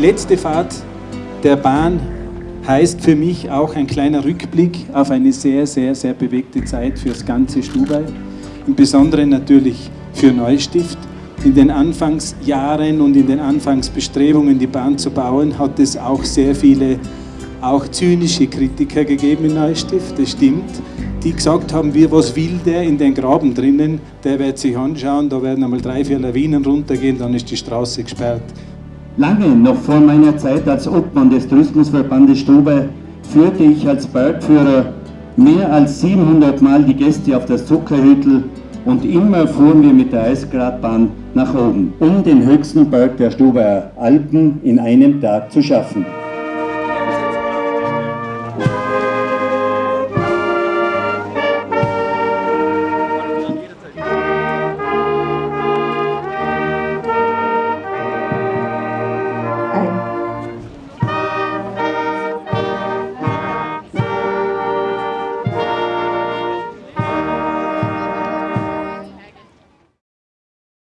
Letzte Fahrt der Bahn heißt für mich auch ein kleiner Rückblick auf eine sehr, sehr, sehr bewegte Zeit für das ganze Stubai. Im Besonderen natürlich für Neustift. In den Anfangsjahren und in den Anfangsbestrebungen, die Bahn zu bauen, hat es auch sehr viele auch zynische Kritiker gegeben in Neustift, das stimmt, die gesagt haben, wir, was will der in den Graben drinnen, der wird sich anschauen, da werden einmal drei, vier Lawinen runtergehen, dann ist die Straße gesperrt. Lange noch vor meiner Zeit als Obmann des Tourismusverbandes Stube führte ich als Bergführer mehr als 700 Mal die Gäste auf das Zuckerhüttel und immer fuhren wir mit der Eisgradbahn nach oben, um den höchsten Berg der Stuber Alpen in einem Tag zu schaffen.